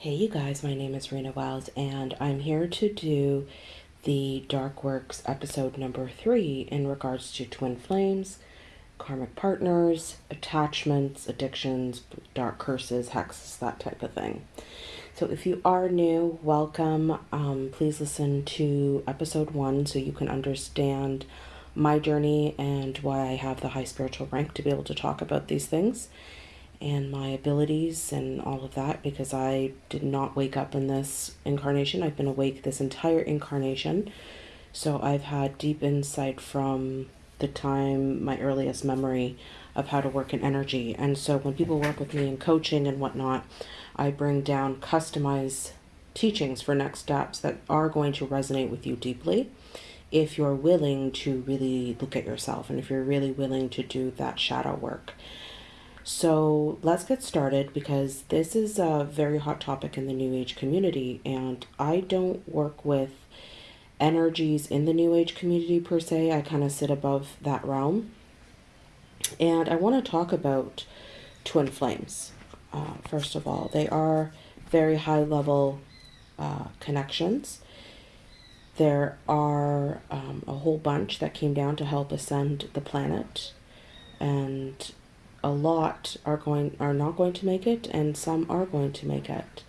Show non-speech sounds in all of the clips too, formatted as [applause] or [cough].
Hey, you guys, my name is Rena Wiles, and I'm here to do the Dark Works episode number three in regards to twin flames, karmic partners, attachments, addictions, dark curses, hexes, that type of thing. So, if you are new, welcome. Um, please listen to episode one so you can understand my journey and why I have the high spiritual rank to be able to talk about these things and my abilities and all of that because I did not wake up in this incarnation. I've been awake this entire incarnation. So I've had deep insight from the time, my earliest memory of how to work in energy. And so when people work with me in coaching and whatnot, I bring down customized teachings for next steps that are going to resonate with you deeply if you're willing to really look at yourself and if you're really willing to do that shadow work. So let's get started because this is a very hot topic in the New Age community, and I don't work with energies in the New Age community per se. I kind of sit above that realm. And I want to talk about twin flames. Uh, first of all, they are very high level uh, connections. There are um, a whole bunch that came down to help ascend the planet. And a lot are going are not going to make it and some are going to make it.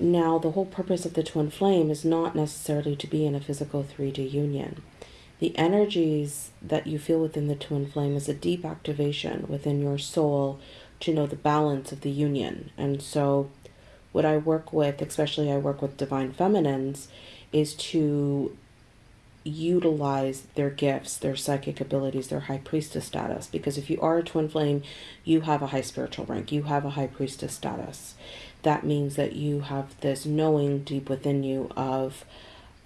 Now the whole purpose of the twin flame is not necessarily to be in a physical 3d union. The energies that you feel within the twin flame is a deep activation within your soul to know the balance of the union. And so what i work with especially i work with divine feminines is to utilize their gifts, their psychic abilities, their high priestess status. Because if you are a twin flame, you have a high spiritual rank, you have a high priestess status. That means that you have this knowing deep within you of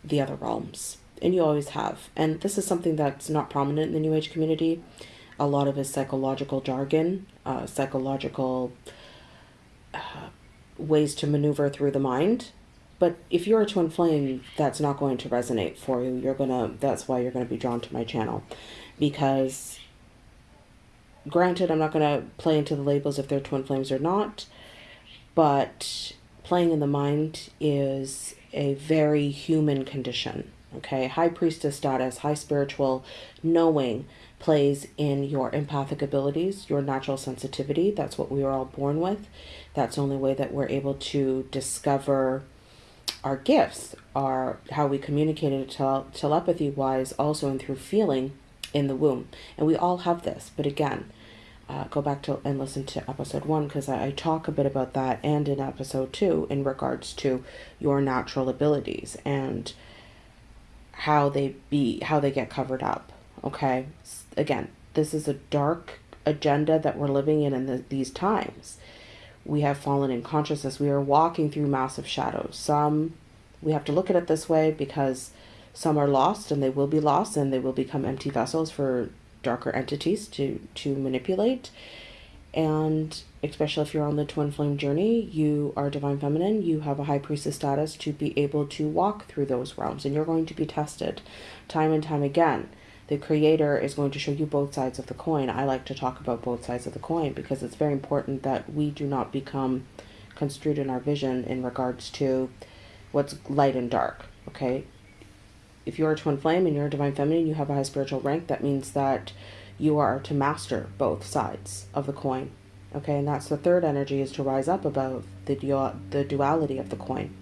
the other realms. And you always have. And this is something that's not prominent in the New Age community. A lot of is psychological jargon, uh, psychological uh, ways to maneuver through the mind but if you're a twin flame, that's not going to resonate for you. You're gonna, that's why you're gonna be drawn to my channel. Because, granted, I'm not gonna play into the labels if they're twin flames or not, but playing in the mind is a very human condition. Okay, high priestess status, high spiritual knowing plays in your empathic abilities, your natural sensitivity. That's what we are all born with. That's the only way that we're able to discover our gifts are how we communicated tele- telepathy wise also and through feeling in the womb. And we all have this but again uh, go back to and listen to episode one because I, I talk a bit about that and in episode two in regards to your natural abilities and how they be how they get covered up okay? Again this is a dark agenda that we're living in in the, these times we have fallen in consciousness. We are walking through massive shadows. Some, we have to look at it this way because some are lost and they will be lost and they will become empty vessels for darker entities to, to manipulate. And especially if you're on the twin flame journey, you are divine feminine, you have a high priestess status to be able to walk through those realms and you're going to be tested time and time again the creator is going to show you both sides of the coin. I like to talk about both sides of the coin because it's very important that we do not become construed in our vision in regards to what's light and dark. Okay. If you're a twin flame and you're a divine feminine, you have a high spiritual rank, that means that you are to master both sides of the coin. Okay, and that's the third energy is to rise up above the, du- the duality of the coin.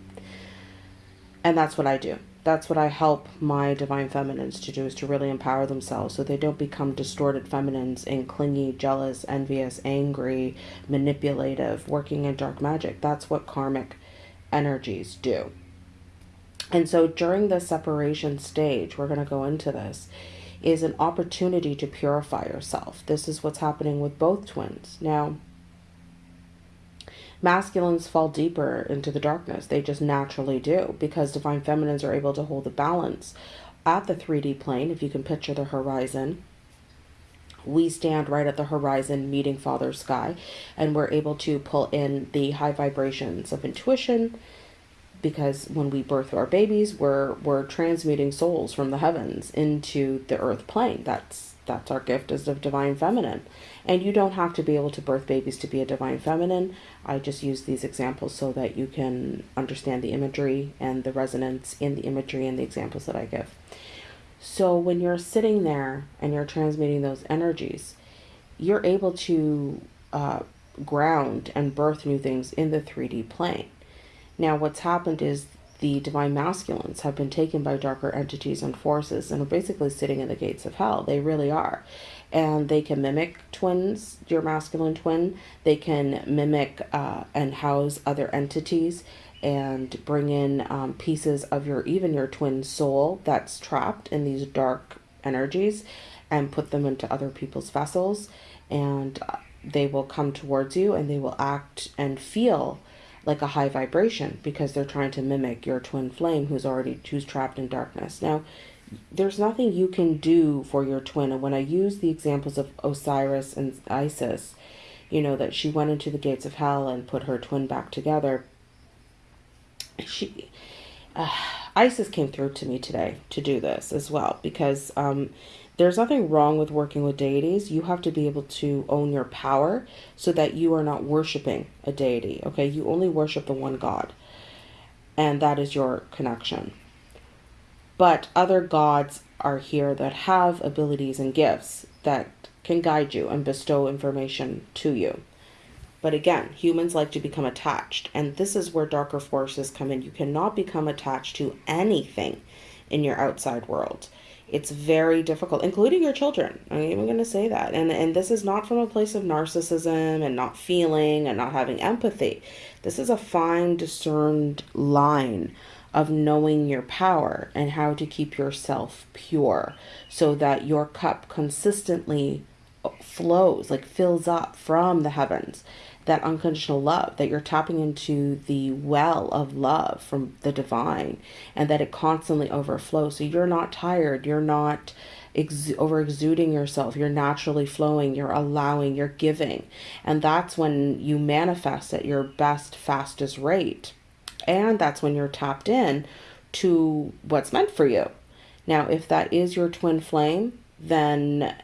And that's what I do that's what I help my divine feminines to do is to really empower themselves so they don't become distorted feminines and clingy, jealous, envious, angry, manipulative, working in dark magic. That's what karmic energies do. And so during the separation stage, we're going to go into this, is an opportunity to purify yourself. This is what's happening with both twins. Now, masculines fall deeper into the darkness. They just naturally do because divine feminines are able to hold the balance at the 3D plane. If you can picture the horizon, we stand right at the horizon meeting Father Sky, and we're able to pull in the high vibrations of intuition because when we birth our babies, we're we're transmuting souls from the heavens into the earth plane. That's That's our gift as the divine feminine. And you don't have to be able to birth babies to be a divine feminine. I just use these examples so that you can understand the imagery and the resonance in the imagery and the examples that I give. So when you're sitting there and you're transmitting those energies, you're able to uh, ground and birth new things in the 3D plane. Now, what's happened is the divine masculines have been taken by darker entities and forces and are basically sitting in the gates of hell. They really are. And they can mimic twins, your masculine twin. They can mimic uh, and house other entities and bring in um, pieces of your, even your twin soul that's trapped in these dark energies and put them into other people's vessels. And uh, they will come towards you and they will act and feel like a high vibration because they're trying to mimic your twin flame who's already who's trapped in darkness. Now, there's nothing you can do for your twin. And when I use the examples of Osiris and Isis, you know that she went into the gates of hell and put her twin back together. She uh, Isis came through to me today to do this as well because um, there's nothing wrong with working with deities. You have to be able to own your power so that you are not worshiping a deity. Okay, you only worship the one God, and that is your connection. But other gods are here that have abilities and gifts that can guide you and bestow information to you. But again, humans like to become attached, and this is where darker forces come in. You cannot become attached to anything in your outside world it's very difficult including your children. I'm even going to say that. And and this is not from a place of narcissism and not feeling and not having empathy. This is a fine discerned line of knowing your power and how to keep yourself pure so that your cup consistently flows like fills up from the heavens that unconditional love, that you're tapping into the well of love from the divine, and that it constantly overflows. So you're not tired, you're not ex- over exuding yourself, you're naturally flowing, you're allowing, you're giving. And that's when you manifest at your best, fastest rate. And that's when you're tapped in to what's meant for you. Now, if that is your twin flame, then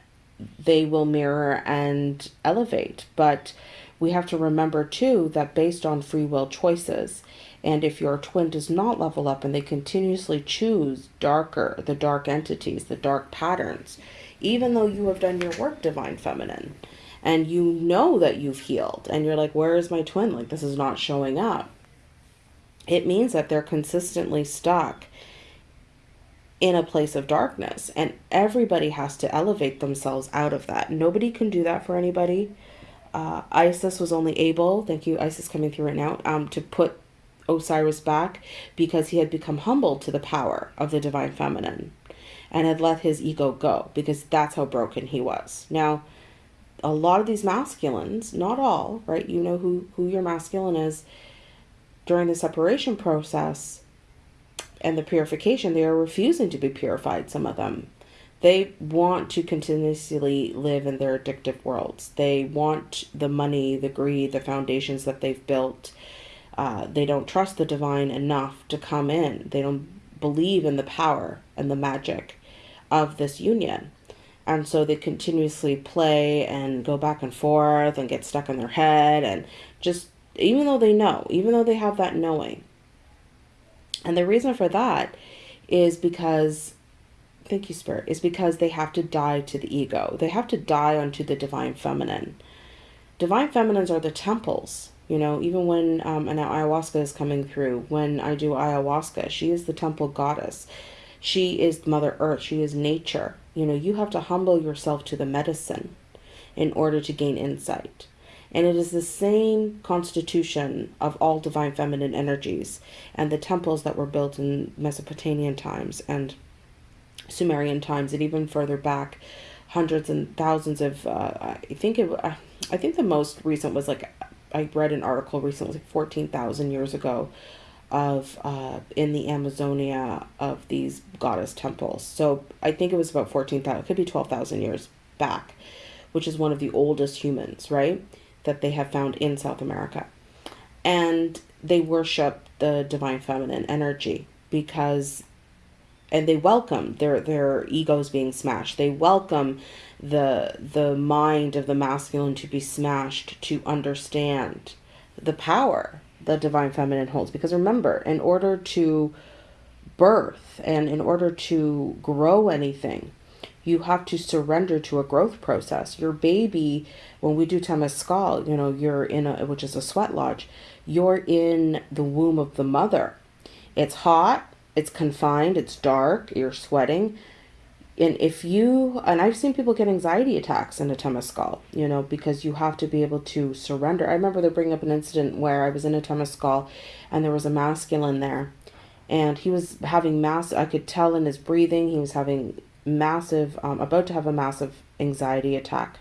they will mirror and elevate. But we have to remember too that based on free will choices, and if your twin does not level up and they continuously choose darker, the dark entities, the dark patterns, even though you have done your work, divine feminine, and you know that you've healed, and you're like, where is my twin? Like, this is not showing up. It means that they're consistently stuck in a place of darkness, and everybody has to elevate themselves out of that. Nobody can do that for anybody uh, Isis was only able, thank you, Isis coming through right now, um, to put Osiris back because he had become humble to the power of the divine feminine and had let his ego go because that's how broken he was. Now, a lot of these masculines, not all, right? You know who, who your masculine is during the separation process and the purification, they are refusing to be purified, some of them. They want to continuously live in their addictive worlds. They want the money, the greed, the foundations that they've built. Uh, they don't trust the divine enough to come in. They don't believe in the power and the magic of this union. And so they continuously play and go back and forth and get stuck in their head and just, even though they know, even though they have that knowing. And the reason for that is because thank you, Spirit, is because they have to die to the ego. They have to die unto the divine feminine. Divine feminines are the temples. You know, even when um, an ayahuasca is coming through, when I do ayahuasca, she is the temple goddess. She is Mother Earth. She is nature. You know, you have to humble yourself to the medicine in order to gain insight. And it is the same constitution of all divine feminine energies and the temples that were built in Mesopotamian times and Sumerian times and even further back, hundreds and thousands of. Uh, I think it. Uh, I think the most recent was like I read an article recently, like fourteen thousand years ago, of uh, in the Amazonia of these goddess temples. So I think it was about fourteen thousand. It could be twelve thousand years back, which is one of the oldest humans, right? That they have found in South America, and they worship the divine feminine energy because and they welcome their their egos being smashed. They welcome the the mind of the masculine to be smashed to understand the power the divine feminine holds. Because remember in order to birth and in order to grow anything you have to surrender to a growth process. Your baby when we do temescal you know you're in a which is a sweat lodge you're in the womb of the mother. It's hot it's confined it's dark you're sweating. And if you and i've seen people get anxiety attacks in a temescal you know because you have to be able to surrender. I remember they bring up an incident where i was in a temescal and there was a masculine there. And he was having mass i could tell in his breathing he was having massive um, about to have a massive anxiety attack.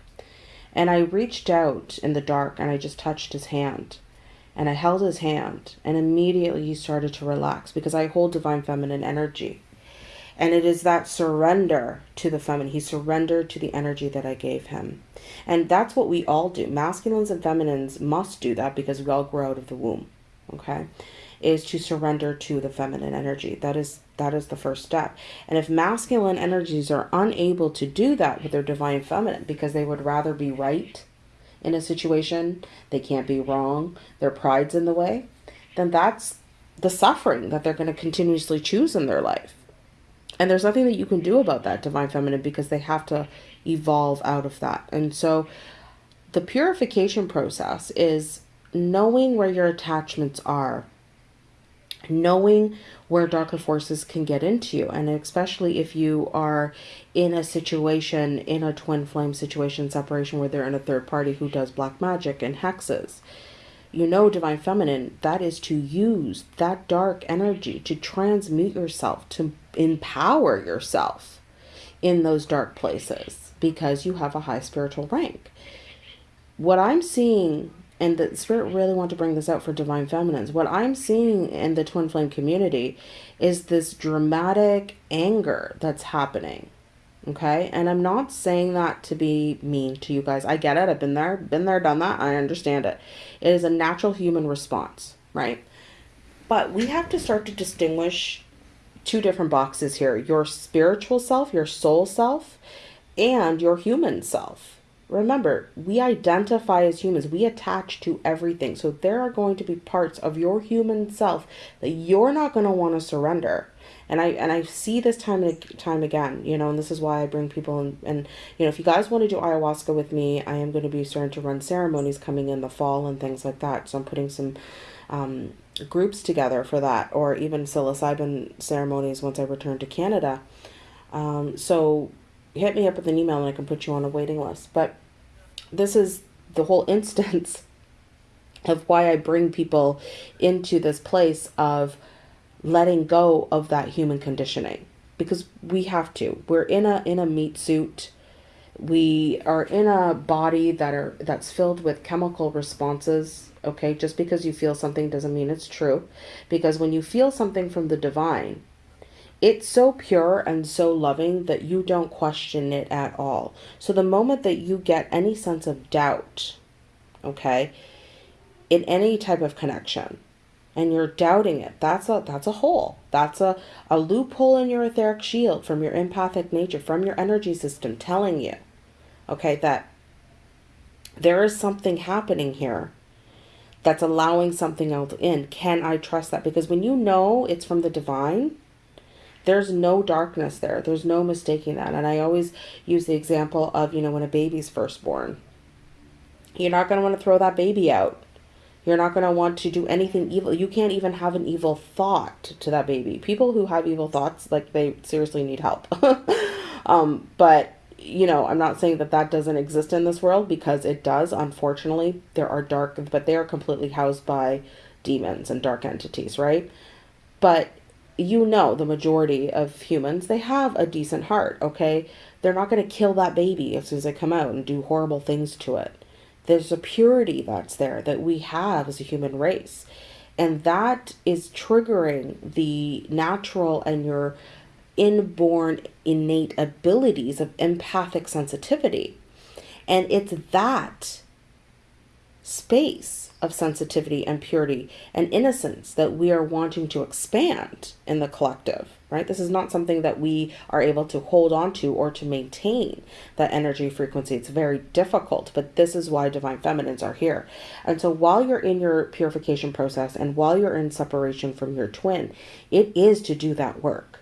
And i reached out in the dark and i just touched his hand and i held his hand and immediately he started to relax because i hold divine feminine energy and it is that surrender to the feminine. He surrendered to the energy that I gave him. And that's what we all do. Masculines and feminines must do that because we all grow out of the womb. Okay? Is to surrender to the feminine energy. That is that is the first step. And if masculine energies are unable to do that with their divine feminine because they would rather be right in a situation, they can't be wrong, their pride's in the way, then that's the suffering that they're going to continuously choose in their life. And there's nothing that you can do about that divine feminine because they have to evolve out of that. And so the purification process is knowing where your attachments are, knowing where darker forces can get into you. And especially if you are in a situation, in a twin flame situation, separation, where they're in a third party who does black magic and hexes you know divine feminine that is to use that dark energy to transmute yourself to empower yourself in those dark places because you have a high spiritual rank what i'm seeing and the spirit really want to bring this out for divine feminines what i'm seeing in the twin flame community is this dramatic anger that's happening Okay. And I'm not saying that to be mean to you guys. I get it. I've been there, been there, done that. I understand it. It is a natural human response, right? But we have to start to distinguish two different boxes here your spiritual self, your soul self, and your human self. Remember, we identify as humans, we attach to everything. So there are going to be parts of your human self that you're not going to want to surrender and I and I see this time and time again, you know, and this is why I bring people in. And you know, if you guys want to do ayahuasca with me, I am going to be starting to run ceremonies coming in the fall and things like that. So I'm putting some um, groups together for that, or even psilocybin ceremonies once I return to Canada. Um, so hit me up with an email and I can put you on a waiting list. But this is the whole [laughs] instance of why I bring people into this place of letting go of that human conditioning because we have to. We're in a in a meat suit. We are in a body that are that's filled with chemical responses. Okay, just because you feel something doesn't mean it's true. Because when you feel something from the divine, it's so pure and so loving that you don't question it at all. So the moment that you get any sense of doubt, okay, in any type of connection, and you're doubting it that's a that's a hole. That's a, a loophole in your etheric shield from your empathic nature from your energy system telling you okay that there is something happening here that's allowing something else in. Can i trust that? Because when you know it's from the divine there's no darkness there there's no mistaking that and i always use the example of you know when a baby's first born you're not going to want to throw that baby out you're not going to want to do anything evil. You can't even have an evil thought to that baby. People who have evil thoughts, like they seriously need help. [laughs] um, but you know, I'm not saying that that doesn't exist in this world because it does. Unfortunately, there are dark, but they are completely housed by demons and dark entities, right? But you know, the majority of humans, they have a decent heart, okay? They're not going to kill that baby as soon as they come out and do horrible things to it. There's a purity that's there that we have as a human race. And that is triggering the natural and your inborn innate abilities of empathic sensitivity. And it's that space of sensitivity and purity and innocence that we are wanting to expand in the collective, right? This is not something that we are able to hold on to or to maintain that energy frequency. It's very difficult, but this is why divine feminines are here. And so while you're in your purification process and while you're in separation from your twin, it is to do that work,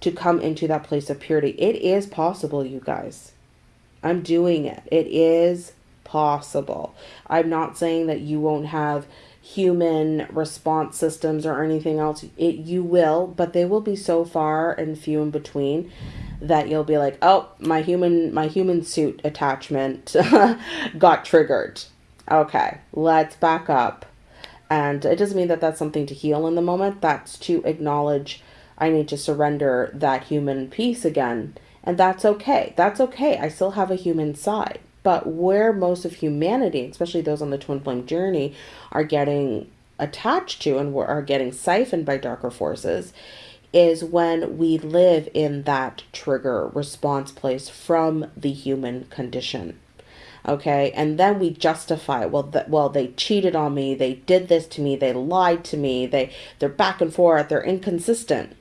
to come into that place of purity. It is possible, you guys. I'm doing it. It is possible. I'm not saying that you won't have human response systems or anything else. It you will, but they will be so far and few in between that you'll be like, "Oh, my human my human suit attachment [laughs] got triggered." Okay, let's back up. And it doesn't mean that that's something to heal in the moment. That's to acknowledge I need to surrender that human piece again. And that's okay. That's okay. I still have a human side. But where most of humanity, especially those on the twin flame journey, are getting attached to and are getting siphoned by darker forces is when we live in that trigger response place from the human condition. Okay? And then we justify well that well they cheated on me they did this to me they lied to me they they're back and forth they're inconsistent.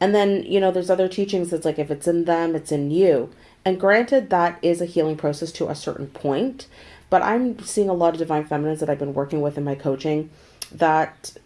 And then you know there's other teachings that's like if it's in them it's in you and granted, that is a healing process to a certain point, but I'm seeing a lot of divine feminines that I've been working with in my coaching that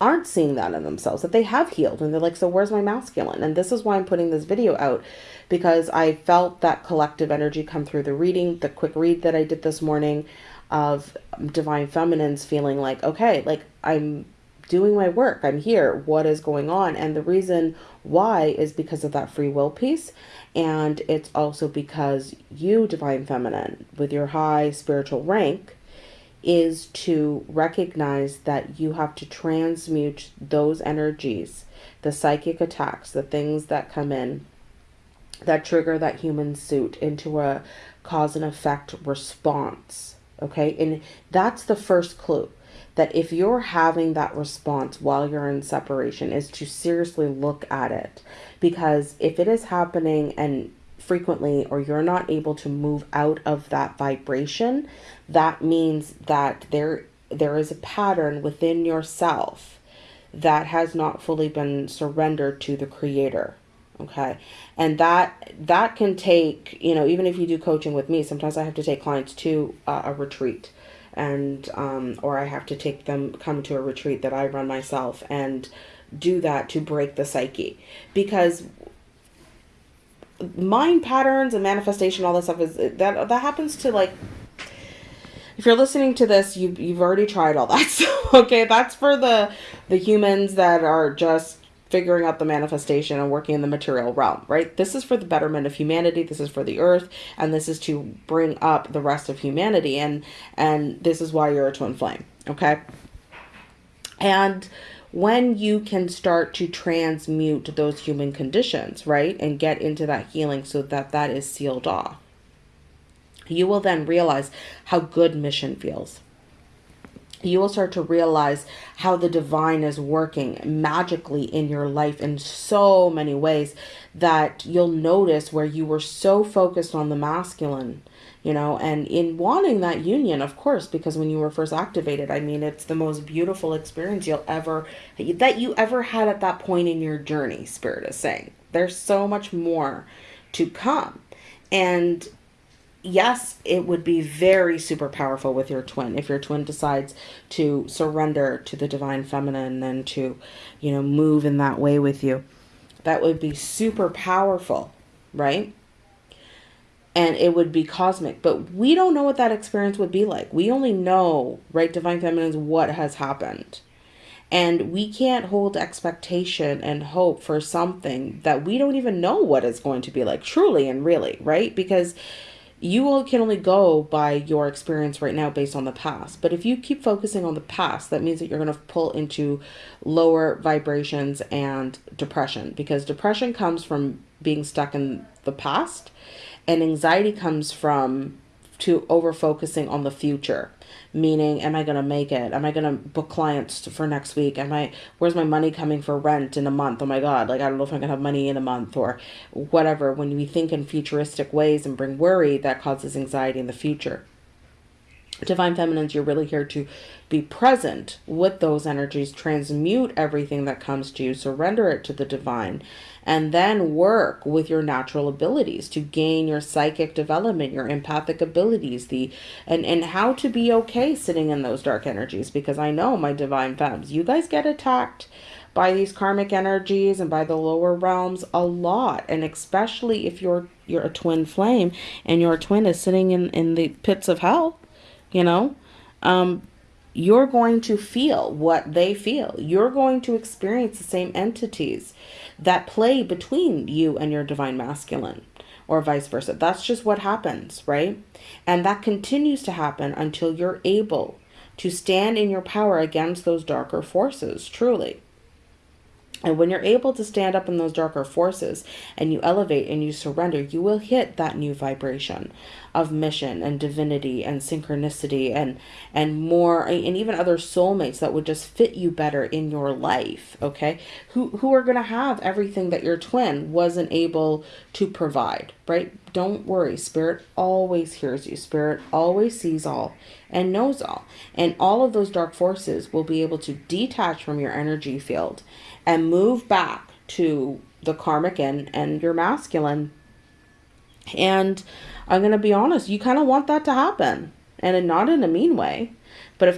aren't seeing that in themselves, that they have healed. And they're like, so where's my masculine? And this is why I'm putting this video out because I felt that collective energy come through the reading, the quick read that I did this morning of divine feminines feeling like, okay, like I'm doing my work. I'm here. What is going on? And the reason why is because of that free will piece. And it's also because you, Divine Feminine, with your high spiritual rank, is to recognize that you have to transmute those energies, the psychic attacks, the things that come in that trigger that human suit into a cause and effect response. Okay. And that's the first clue that if you're having that response while you're in separation is to seriously look at it. Because if it is happening and frequently or you're not able to move out of that vibration that means that there there is a pattern within yourself that has not fully been surrendered to the creator okay? And that that can take you know even if you do coaching with me sometimes i have to take clients to uh, a retreat and um, or I have to take them come to a retreat that I run myself and do that to break the psyche. Because mind patterns and manifestation all that stuff is that that happens to like if you're listening to this you you've already tried all that [laughs] so okay? That's for the the humans that are just figuring out the manifestation and working in the material realm, right? This is for the betterment of humanity. This is for the earth, and this is to bring up the rest of humanity. And and this is why you're a twin flame, okay? And when you can start to transmute those human conditions, right, and get into that healing so that that is sealed off, you will then realize how good mission feels you will start to realize how the divine is working magically in your life in so many ways that you'll notice where you were so focused on the masculine you know and in wanting that union of course because when you were first activated i mean it's the most beautiful experience you'll ever that you ever had at that point in your journey spirit is saying. There's so much more to come. And yes, it would be very super powerful with your twin if your twin decides to surrender to the divine feminine and then to, you know, move in that way with you. That would be super powerful, right? And it would be cosmic, but we don't know what that experience would be like. We only know, right, divine feminines, what has happened. And we can't hold expectation and hope for something that we don't even know what it's going to be like, truly and really, right? Because you can only go by your experience right now based on the past. But if you keep focusing on the past, that means that you're going to pull into lower vibrations and depression because depression comes from being stuck in the past and anxiety comes from to over focusing on the future. Meaning am i going to make it? Am i going to book clients for next week? Am i where's my money coming for rent in a month? Oh my god like i don't know if i'm going to have money in a month or whatever. When we think in futuristic ways and bring worry that causes anxiety in the future. Divine feminines you're really here to be present with those energies. Transmute everything that comes to you. Surrender it to the divine and then work with your natural abilities to gain your psychic development your empathic abilities the and and how to be okay sitting in those dark energies because i know my divine femmes you guys get attacked by these karmic energies and by the lower realms a lot and especially if you're you're a twin flame and your twin is sitting in in the pits of hell you know? Um you're going to feel what they feel. You're going to experience the same entities that play between you and your divine masculine or vice versa. That's just what happens right? And that continues to happen until you're able to stand in your power against those darker forces truly and when you're able to stand up in those darker forces and you elevate and you surrender, you will hit that new vibration of mission and divinity and synchronicity and and more and even other soulmates that would just fit you better in your life, okay? Who who are going to have everything that your twin wasn't able to provide, right? Don't worry. Spirit always hears you. Spirit always sees all and knows all. And all of those dark forces will be able to detach from your energy field and move back to the karmic and, and your masculine. And I'm going to be honest, you kind of want that to happen. And not in a mean way.